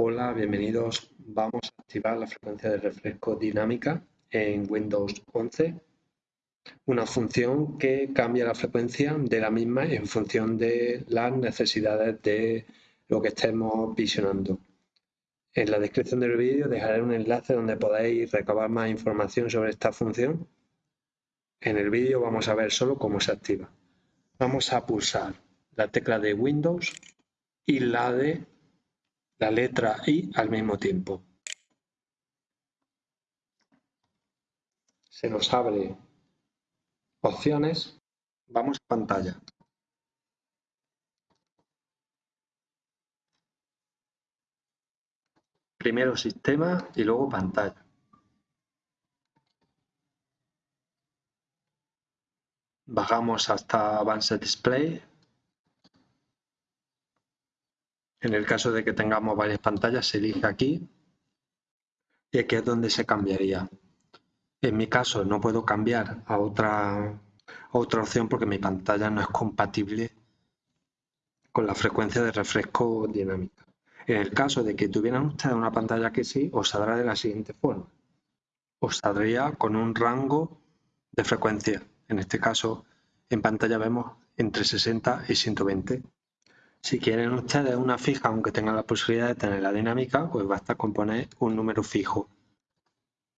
Hola, bienvenidos. Vamos a activar la frecuencia de refresco dinámica en Windows 11. Una función que cambia la frecuencia de la misma en función de las necesidades de lo que estemos visionando. En la descripción del vídeo dejaré un enlace donde podéis recabar más información sobre esta función. En el vídeo vamos a ver solo cómo se activa. Vamos a pulsar la tecla de Windows y la de la letra I al mismo tiempo. Se nos abre opciones, vamos a pantalla. Primero sistema y luego pantalla. Bajamos hasta Advanced Display En el caso de que tengamos varias pantallas, se elige aquí y aquí es donde se cambiaría. En mi caso no puedo cambiar a otra, otra opción porque mi pantalla no es compatible con la frecuencia de refresco dinámica. En el caso de que tuvieran ustedes una pantalla que sí, os saldrá de la siguiente forma. Os saldría con un rango de frecuencia. En este caso, en pantalla vemos entre 60 y 120. Si quieren ustedes una fija, aunque tengan la posibilidad de tener la dinámica, pues basta con poner un número fijo.